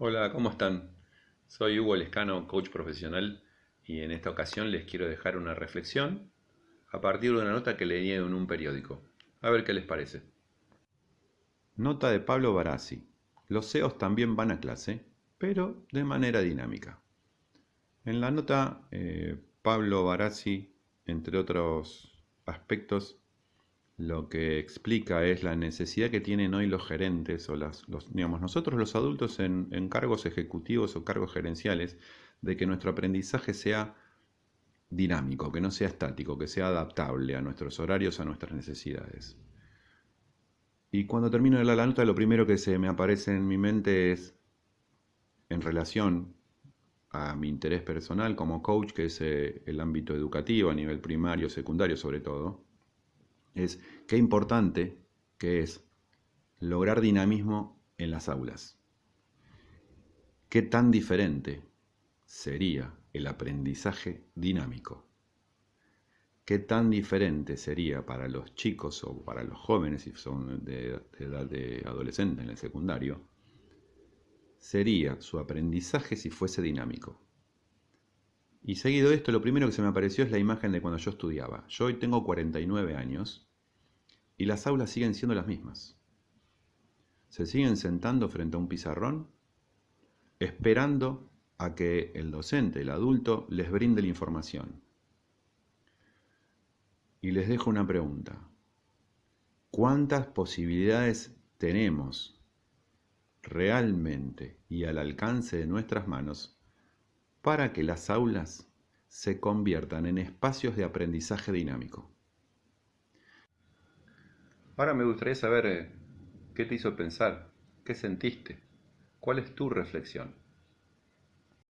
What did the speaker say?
Hola, ¿cómo están? Soy Hugo Lescano, coach profesional, y en esta ocasión les quiero dejar una reflexión a partir de una nota que leí en un periódico. A ver qué les parece. Nota de Pablo Barassi. Los CEOs también van a clase, pero de manera dinámica. En la nota, eh, Pablo Barassi, entre otros aspectos, lo que explica es la necesidad que tienen hoy los gerentes o las, los, digamos, nosotros los adultos en, en cargos ejecutivos o cargos gerenciales, de que nuestro aprendizaje sea dinámico, que no sea estático, que sea adaptable a nuestros horarios, a nuestras necesidades. Y cuando termino de la nota, lo primero que se me aparece en mi mente es, en relación a mi interés personal como coach, que es eh, el ámbito educativo a nivel primario, secundario sobre todo, es qué importante que es lograr dinamismo en las aulas. ¿Qué tan diferente sería el aprendizaje dinámico? ¿Qué tan diferente sería para los chicos o para los jóvenes, si son de, edad de adolescente en el secundario, sería su aprendizaje si fuese dinámico? Y seguido de esto, lo primero que se me apareció es la imagen de cuando yo estudiaba. Yo hoy tengo 49 años y las aulas siguen siendo las mismas. Se siguen sentando frente a un pizarrón, esperando a que el docente, el adulto, les brinde la información. Y les dejo una pregunta. ¿Cuántas posibilidades tenemos realmente y al alcance de nuestras manos para que las aulas se conviertan en espacios de aprendizaje dinámico? Ahora me gustaría saber eh, qué te hizo pensar, qué sentiste, cuál es tu reflexión.